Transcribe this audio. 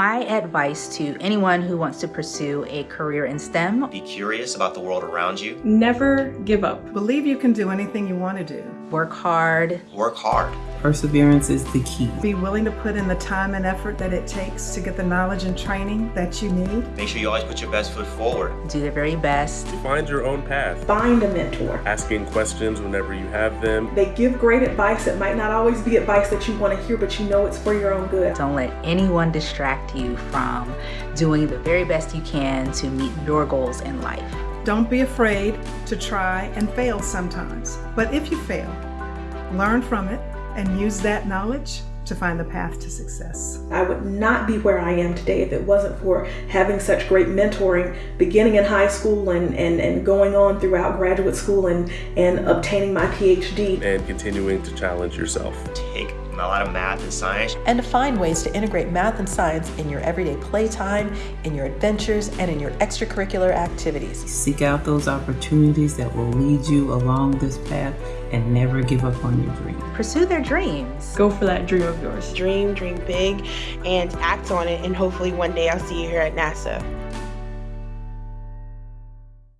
My advice to anyone who wants to pursue a career in STEM Be curious about the world around you. Never give up. Believe you can do anything you want to do. Work hard, Work hard. Perseverance is the key. Be willing to put in the time and effort that it takes to get the knowledge and training that you need. Make sure you always put your best foot forward. do the very best. Find your own path. Find a mentor. Asking questions whenever you have them. They give great advice. It might not always be advice that you want to hear, but you know it's for your own good. Don't let anyone distract you from doing the very best you can to meet your goals in life. Don't be afraid to try and fail sometimes. But if you fail, learn from it and use that knowledge to find the path to success. I would not be where I am today if it wasn't for having such great mentoring beginning in high school and, and, and going on throughout graduate school and, and obtaining my PhD. And continuing to challenge yourself. Take a lot of math and science. and to find ways to integrate math and science in your everyday playtime, in your adventures, and in your extracurricular activities. Seek out those opportunities that will lead you along this path and never give up on your dream. Pursue their dreams. Go for that dream of yours. dream, dream big, and act on it. And hopefully one day I'll see you here at NASA.